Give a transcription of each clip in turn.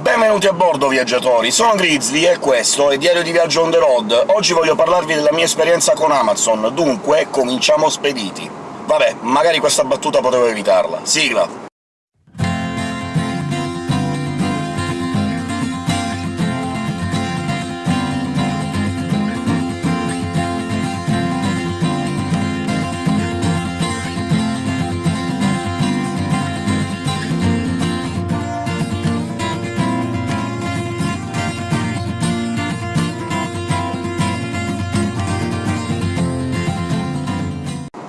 Benvenuti a bordo, viaggiatori! Sono Grizzly e questo è Diario di Viaggio on the road. Oggi voglio parlarvi della mia esperienza con Amazon, dunque cominciamo spediti. Vabbè, magari questa battuta potevo evitarla. Sigla!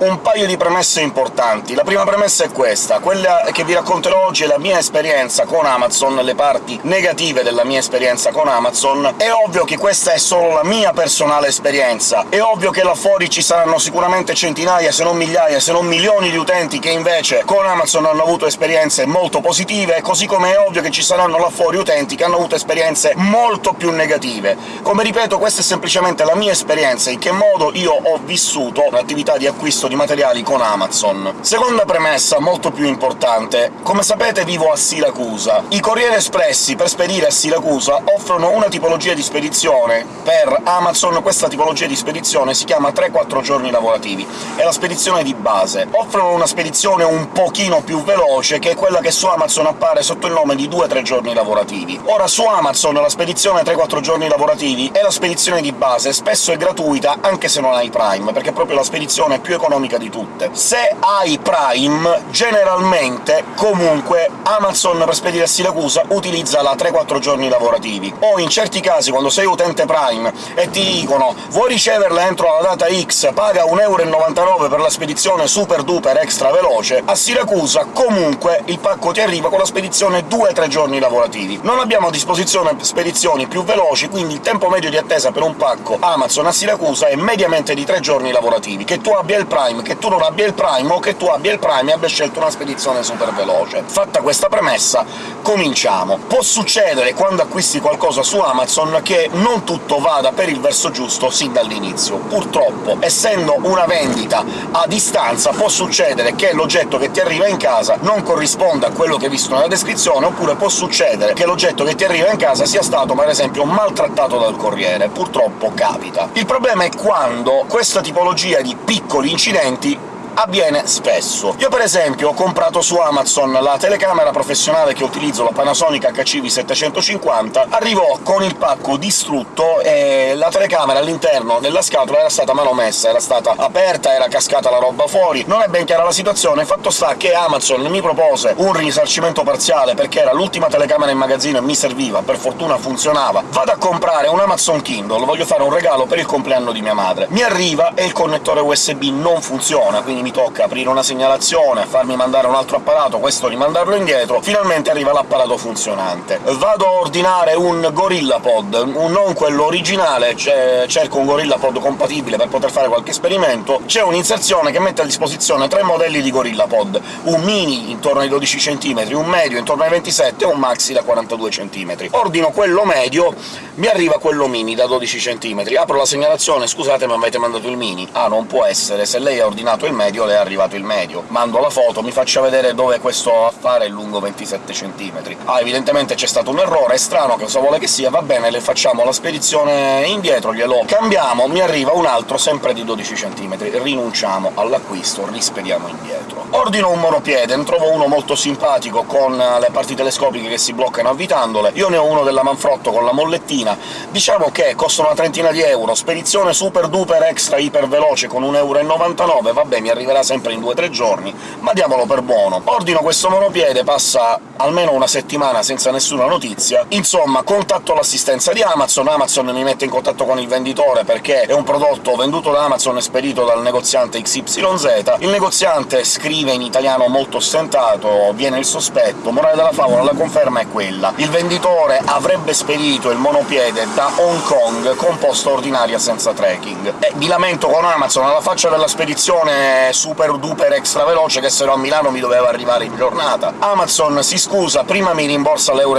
Un paio di premesse importanti. La prima premessa è questa. Quella che vi racconterò oggi è la mia esperienza con Amazon, le parti negative della mia esperienza con Amazon. È ovvio che questa è solo la mia personale esperienza, è ovvio che là fuori ci saranno sicuramente centinaia, se non migliaia, se non milioni di utenti che invece con Amazon hanno avuto esperienze molto positive, così come è ovvio che ci saranno là fuori utenti che hanno avuto esperienze molto più negative. Come ripeto, questa è semplicemente la mia esperienza, in che modo io ho vissuto l'attività di acquisto di materiali con Amazon. Seconda premessa, molto più importante. Come sapete vivo a Siracusa. I Corriere Espressi, per spedire a Siracusa, offrono una tipologia di spedizione. Per Amazon questa tipologia di spedizione si chiama 3-4 giorni lavorativi, è la spedizione di base. Offrono una spedizione un pochino più veloce, che è quella che su Amazon appare sotto il nome di 2-3 giorni lavorativi. Ora, su Amazon la spedizione 3-4 giorni lavorativi è la spedizione di base, spesso è gratuita anche se non hai Prime, perché è proprio la spedizione più economica economica di tutte. Se hai Prime, generalmente, comunque, Amazon per spedire a Siracusa utilizza la 3-4 giorni lavorativi, o in certi casi, quando sei utente Prime e ti dicono «vuoi riceverla entro la data X, paga 1,99€ per la spedizione super duper extra veloce», a Siracusa comunque il pacco ti arriva con la spedizione 2-3 giorni lavorativi. Non abbiamo a disposizione spedizioni più veloci, quindi il tempo medio di attesa per un pacco Amazon a Siracusa è mediamente di 3 giorni lavorativi. Che tu abbia il Prime che tu non abbia il Prime o che tu abbia il Prime e abbia scelto una spedizione super veloce. Fatta questa premessa, cominciamo. Può succedere, quando acquisti qualcosa su Amazon, che non tutto vada per il verso giusto sin dall'inizio. Purtroppo, essendo una vendita a distanza, può succedere che l'oggetto che ti arriva in casa non corrisponda a quello che hai visto nella descrizione, oppure può succedere che l'oggetto che ti arriva in casa sia stato, per esempio, maltrattato dal corriere. Purtroppo capita. Il problema è quando questa tipologia di piccoli incidenti clienti avviene spesso. Io per esempio ho comprato su Amazon la telecamera professionale che utilizzo, la Panasonic HCV750, arrivò con il pacco distrutto e la telecamera all'interno della scatola era stata manomessa, era stata aperta, era cascata la roba fuori, non è ben chiara la situazione, fatto sta che Amazon mi propose un risarcimento parziale perché era l'ultima telecamera in magazzino e mi serviva, per fortuna funzionava. Vado a comprare un Amazon Kindle, voglio fare un regalo per il compleanno di mia madre. Mi arriva e il connettore USB non funziona, quindi mi mi tocca aprire una segnalazione, farmi mandare un altro apparato, questo rimandarlo indietro, finalmente arriva l'apparato funzionante. Vado a ordinare un GorillaPod, non quello originale, cerco un GorillaPod compatibile per poter fare qualche esperimento, c'è un'inserzione che mette a disposizione tre modelli di GorillaPod, un mini intorno ai 12 cm, un medio intorno ai 27 e un maxi da 42 cm. Ordino quello medio, mi arriva quello mini da 12 cm. Apro la segnalazione «Scusate, ma avete mandato il mini». Ah, non può essere, se lei ha ordinato il medio medio le è arrivato il medio. Mando la foto, mi faccia vedere dove questo affare è lungo 27 cm. Ah, evidentemente c'è stato un errore, è strano, che cosa vuole che sia, va bene, le facciamo la spedizione indietro, glielo cambiamo, mi arriva un altro sempre di 12 cm, rinunciamo all'acquisto, rispediamo indietro. Ordino un monopiede, ne trovo uno molto simpatico, con le parti telescopiche che si bloccano avvitandole, io ne ho uno della Manfrotto con la mollettina, diciamo che costano una trentina di euro, spedizione super duper extra iper veloce con 1,99 euro, vabbè, mi arriva arriverà sempre in 2-3 giorni, ma diamolo per buono. Ordino questo monopiede, passa almeno una settimana senza nessuna notizia, insomma contatto l'assistenza di Amazon, Amazon mi mette in contatto con il venditore perché è un prodotto venduto da Amazon e spedito dal negoziante XYZ, il negoziante scrive in italiano molto stentato, viene il sospetto, morale della favola, la conferma è quella. Il venditore avrebbe spedito il monopiede da Hong Kong con posta ordinaria senza tracking. E mi lamento con Amazon, alla faccia della spedizione super duper extra veloce che se no a Milano mi doveva arrivare in giornata. Amazon si scusa, prima mi rimborsa l'euro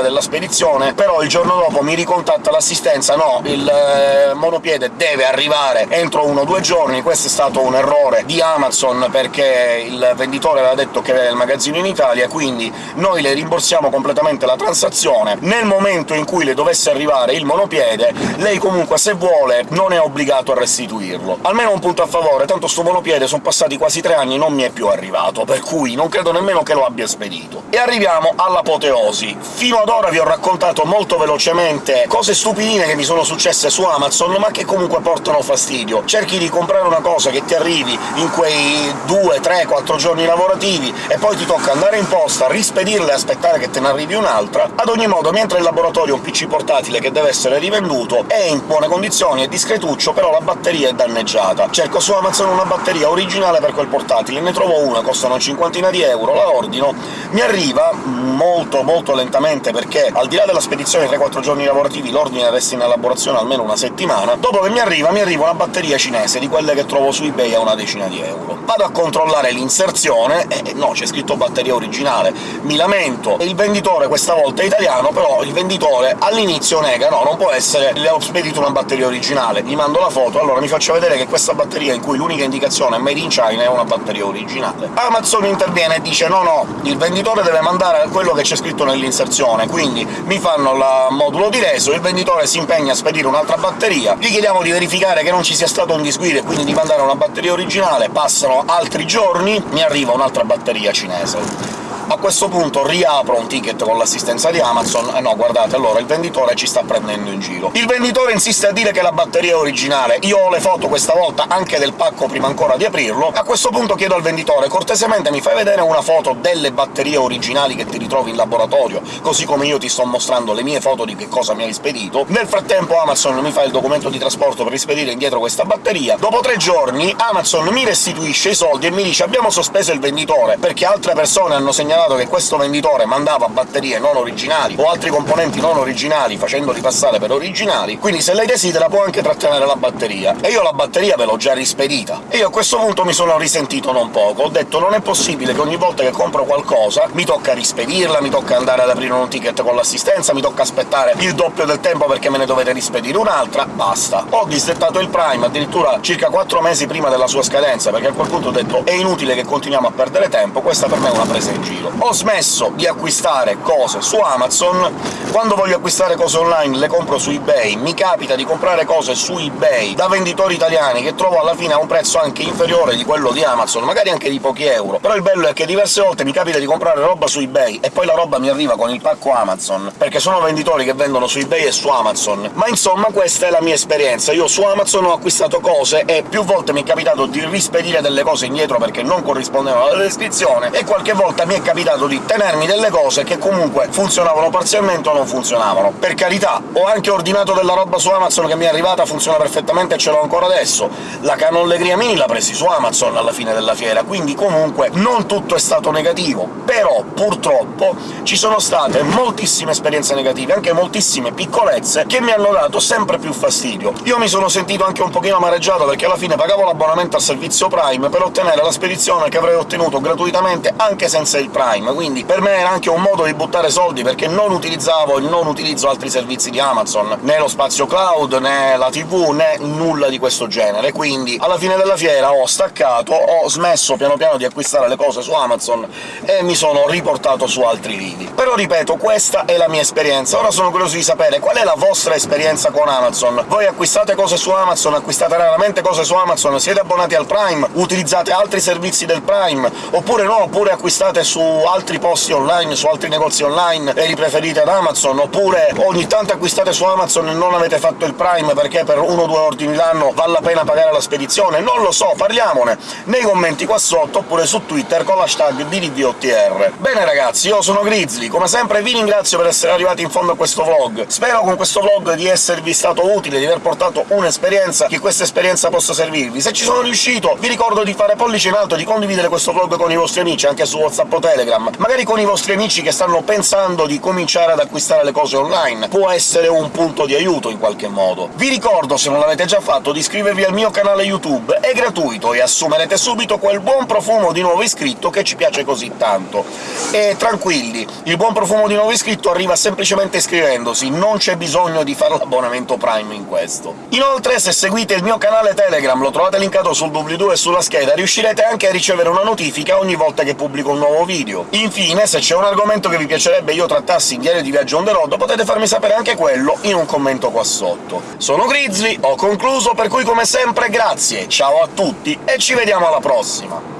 della spedizione, però il giorno dopo mi ricontatta l'assistenza «no, il eh, monopiede deve arrivare entro uno o due giorni», questo è stato un errore di Amazon perché il venditore aveva detto che aveva il magazzino in Italia, quindi noi le rimborsiamo completamente la transazione. Nel momento in cui le dovesse arrivare il monopiede, lei comunque, se vuole, non è obbligato a restituirlo. Almeno un punto a favore, tanto sto monopiede sono passati quasi tre anni non mi è più arrivato, per cui non credo nemmeno che lo abbia spedito. E arriviamo all'apoteosi. Fino ad ora vi ho raccontato molto velocemente cose stupidine che mi sono successe su Amazon, ma che comunque portano fastidio. Cerchi di comprare una cosa che ti arrivi in quei 2, 3, 4 giorni lavorativi, e poi ti tocca andare in posta, rispedirla e aspettare che te ne arrivi un'altra. Ad ogni modo, mentre in laboratorio un PC portatile che deve essere rivenduto è in buone condizioni, è discretuccio, però la batteria è danneggiata. Cerco su Amazon una batteria originale per quel portatile, ne trovo una, costa una cinquantina di euro, la ordino, mi arriva molto molto lentamente, perché al di là della spedizione 3-4 giorni lavorativi l'ordine resta in elaborazione almeno una settimana, dopo che mi arriva, mi arriva una batteria cinese, di quelle che trovo su eBay a una decina di euro. Vado a controllare l'inserzione, e no, c'è scritto batteria originale, mi lamento, e il venditore questa volta è italiano, però il venditore all'inizio nega «no, non può essere, le ho spedito una batteria originale», gli mando la foto, allora mi faccio vedere che questa batteria, in cui l'unica indicazione è «Made in China», è una batteria originale. Amazon interviene e dice «no, no, il venditore deve mandare quello che c'è scritto nell'inserzione», quindi mi fanno il modulo di reso, il venditore si impegna a spedire un'altra batteria, gli chiediamo di verificare che non ci sia stato un disguido e quindi di mandare una batteria originale, passano altri giorni, mi arriva un'altra batteria cinese. A questo punto riapro un ticket con l'assistenza di Amazon e no, guardate, allora il venditore ci sta prendendo in giro. Il venditore insiste a dire che la batteria è originale, io ho le foto questa volta anche del pacco prima ancora di aprirlo, a questo punto chiedo al venditore «cortesemente mi fai vedere una foto delle batterie originali che ti ritrovi in laboratorio, così come io ti sto mostrando le mie foto di che cosa mi hai spedito». Nel frattempo Amazon mi fa il documento di trasporto per rispedire indietro questa batteria. Dopo tre giorni Amazon mi restituisce i soldi e mi dice «abbiamo sospeso il venditore, perché altre persone hanno segnalato segnalato che questo venditore mandava batterie non originali o altri componenti non originali facendoli passare per originali, quindi se lei desidera può anche trattenere la batteria. E io la batteria ve l'ho già rispedita. E io a questo punto mi sono risentito non poco, ho detto non è possibile che ogni volta che compro qualcosa mi tocca rispedirla, mi tocca andare ad aprire un ticket con l'assistenza, mi tocca aspettare il doppio del tempo perché me ne dovete rispedire un'altra, basta. Ho disdettato il Prime addirittura circa 4 mesi prima della sua scadenza, perché a quel punto ho detto «è inutile che continuiamo a perdere tempo, questa per me è una presa in giro» ho smesso di acquistare cose su Amazon, quando voglio acquistare cose online le compro su eBay, mi capita di comprare cose su eBay da venditori italiani che trovo alla fine a un prezzo anche inferiore di quello di Amazon, magari anche di pochi euro, però il bello è che diverse volte mi capita di comprare roba su eBay e poi la roba mi arriva con il pacco Amazon, perché sono venditori che vendono su eBay e su Amazon. Ma insomma questa è la mia esperienza, io su Amazon ho acquistato cose e più volte mi è capitato di rispedire delle cose indietro perché non corrispondevano alla descrizione, e qualche volta mi è capitato capitato di tenermi delle cose che comunque funzionavano parzialmente o non funzionavano. Per carità, ho anche ordinato della roba su Amazon che mi è arrivata, funziona perfettamente e ce l'ho ancora adesso. La canollegria mini l'ha presi su Amazon alla fine della fiera, quindi comunque non tutto è stato negativo. Però, purtroppo, ci sono state moltissime esperienze negative, anche moltissime piccolezze, che mi hanno dato sempre più fastidio. Io mi sono sentito anche un pochino amareggiato, perché alla fine pagavo l'abbonamento al servizio Prime per ottenere la spedizione che avrei ottenuto gratuitamente anche senza il Prime, Prime, quindi per me era anche un modo di buttare soldi, perché non utilizzavo e non utilizzo altri servizi di Amazon, né lo spazio cloud, né la TV, né nulla di questo genere, quindi alla fine della fiera ho staccato, ho smesso piano piano di acquistare le cose su Amazon e mi sono riportato su altri lidi. Però ripeto, questa è la mia esperienza, ora sono curioso di sapere qual è la vostra esperienza con Amazon. Voi acquistate cose su Amazon, acquistate raramente cose su Amazon, siete abbonati al Prime, utilizzate altri servizi del Prime, oppure no, oppure acquistate su altri posti online, su altri negozi online e li preferite ad Amazon, oppure ogni tanto acquistate su Amazon e non avete fatto il Prime perché per uno o due ordini l'anno vale la pena pagare la spedizione, non lo so, parliamone nei commenti qua sotto, oppure su Twitter con l'hashtag DDVOTR. Bene ragazzi, io sono Grizzly, come sempre vi ringrazio per essere arrivati in fondo a questo vlog. Spero con questo vlog di esservi stato utile, di aver portato un'esperienza, che questa esperienza possa servirvi. Se ci sono riuscito, vi ricordo di fare pollice in alto e di condividere questo vlog con i vostri amici, anche su WhatsApp o Telegram, Telegram, magari con i vostri amici che stanno pensando di cominciare ad acquistare le cose online. Può essere un punto di aiuto in qualche modo. Vi ricordo, se non l'avete già fatto, di iscrivervi al mio canale YouTube, è gratuito e assumerete subito quel buon profumo di nuovo iscritto che ci piace così tanto. E tranquilli, il buon profumo di nuovo iscritto arriva semplicemente iscrivendosi, non c'è bisogno di fare l'abbonamento Prime in questo. Inoltre, se seguite il mio canale Telegram, lo trovate linkato sul doobly-doo e sulla scheda, riuscirete anche a ricevere una notifica ogni volta che pubblico un nuovo video. Infine, se c'è un argomento che vi piacerebbe io trattassi in Diario di Viaggio on the road, potete farmi sapere anche quello in un commento qua sotto. Sono Grizzly, ho concluso, per cui come sempre grazie, ciao a tutti e ci vediamo alla prossima!